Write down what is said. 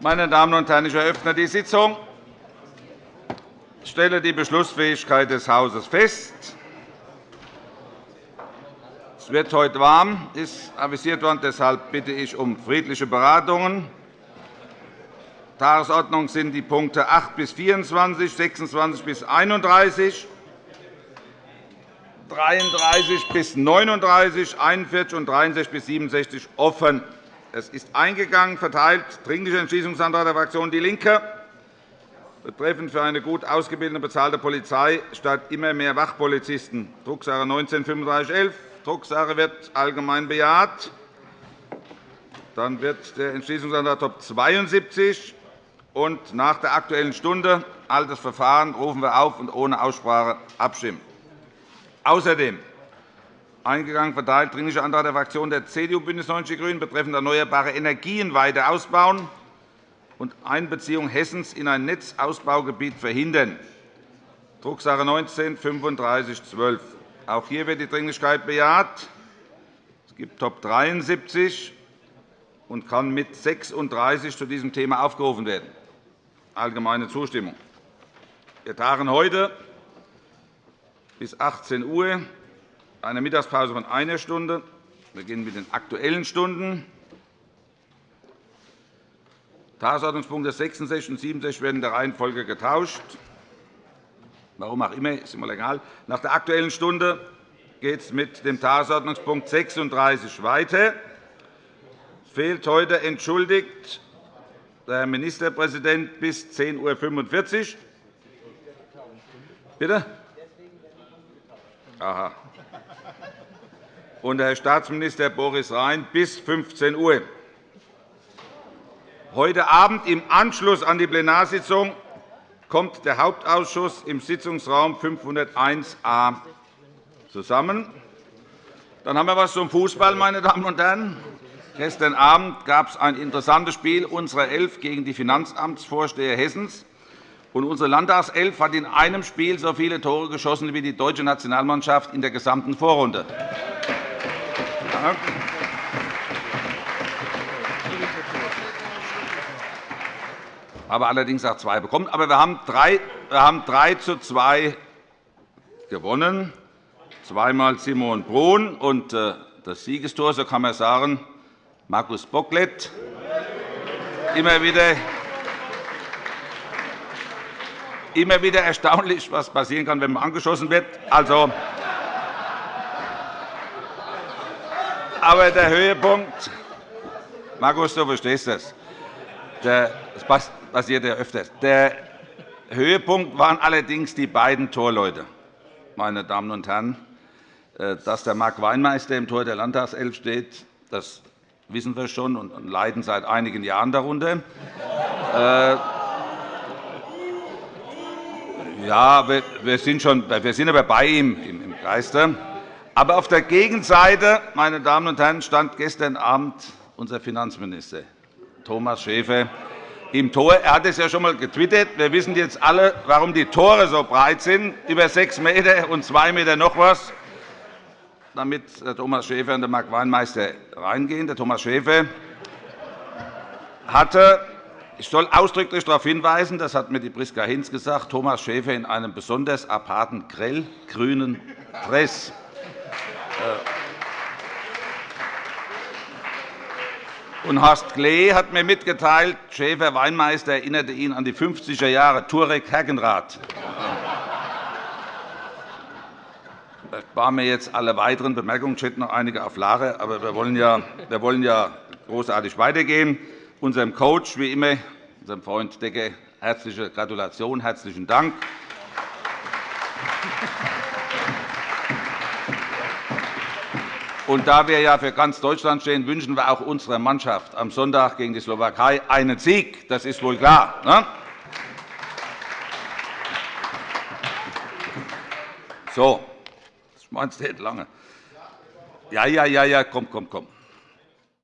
Meine Damen und Herren, ich eröffne die Sitzung. Ich stelle die Beschlussfähigkeit des Hauses fest. Es wird heute warm, ist avisiert worden. Deshalb bitte ich um friedliche Beratungen. Tagesordnung sind die Punkte 8 bis 24, 26 bis 31, 33 bis 39, 41 und 63 bis 67 offen. Es ist eingegangen, verteilt, Dringlicher Entschließungsantrag der Fraktion DIE LINKE betreffend für eine gut ausgebildete und bezahlte Polizei statt immer mehr Wachpolizisten, Drucksache 19-3511. Drucksache wird allgemein bejaht. Dann wird der Entschließungsantrag Top 72 und nach der Aktuellen Stunde altes Verfahren rufen wir auf und ohne Aussprache abstimmen. Außerdem eingegangen verteilt Dringlicher Antrag der Fraktionen der CDU, BÜNDNIS 90 die GRÜNEN betreffend erneuerbare Energien weiter ausbauen und Einbeziehung Hessens in ein Netzausbaugebiet verhindern, Drucksache 19 3512. Auch hier wird die Dringlichkeit bejaht. Es gibt Top 73 und kann mit 36 zu diesem Thema aufgerufen werden. Allgemeine Zustimmung. Wir tagen heute bis 18 Uhr, eine Mittagspause von einer Stunde. Wir beginnen mit den Aktuellen Stunden. Tagesordnungspunkte 66 und 67 werden in der Reihenfolge getauscht. Warum auch immer, ist immer egal. Nach der Aktuellen Stunde geht es mit dem Tagesordnungspunkt 36 weiter. Es fehlt heute entschuldigt der Herr Ministerpräsident bis 10.45 Uhr. Bitte? Aha. Und Herr Staatsminister Boris Rhein bis 15 Uhr. Heute Abend im Anschluss an die Plenarsitzung kommt der Hauptausschuss im Sitzungsraum 501a zusammen. Dann haben wir etwas zum Fußball, meine Damen und Herren. Gestern Abend gab es ein interessantes Spiel unserer Elf gegen die Finanzamtsvorsteher Hessens. unsere Landtagself hat in einem Spiel so viele Tore geschossen wie die deutsche Nationalmannschaft in der gesamten Vorrunde. Aber allerdings auch zwei bekommen. Aber wir haben 3, wir haben 3 zu 2 gewonnen, zweimal Simon Brun und äh, das Siegestor, so kann man sagen, Markus Bocklet. Immer wieder, immer wieder erstaunlich, was passieren kann, wenn man angeschossen wird. Also, aber der Höhepunkt, Markus, du verstehst das. Das passiert ja öfters. Der Höhepunkt waren allerdings die beiden Torleute, meine Damen und Herren. Äh, dass der Marc Weinmeister im Tor der Landtagself steht, das wissen wir schon und leiden seit einigen Jahren darunter. Äh, ja, wir sind, schon, wir sind aber bei ihm im Geiste. Aber auf der Gegenseite, meine Damen und Herren, stand gestern Abend unser Finanzminister Thomas Schäfer im Tor. Er hat es ja schon einmal getwittert. Wir wissen jetzt alle, warum die Tore so breit sind, über 6 m und 2 m noch etwas, damit der Thomas Schäfer und der Mark Weinmeister reingehen. Der Thomas Schäfer hatte ich soll ausdrücklich darauf hinweisen, das hat mir die Priska Hinz gesagt, Thomas Schäfer in einem besonders aparten grellgrünen Dress. Äh, Und Horst Klee hat mir mitgeteilt, Schäfer-Weinmeister erinnerte ihn an die 50er Jahre Turek-Hergenrath. Das sparen mir jetzt alle weiteren Bemerkungen. Ich hätte noch einige auf Lager, aber wir wollen ja, wir wollen ja großartig weitergehen. Unserem Coach, wie immer, unserem Freund Decker, herzliche Gratulation, herzlichen Dank. Und da wir ja für ganz Deutschland stehen, wünschen wir auch unserer Mannschaft am Sonntag gegen die Slowakei einen Sieg. Das ist wohl klar. Ne? So, das meinst du lange. Ja, ja, ja, ja, komm, komm, komm.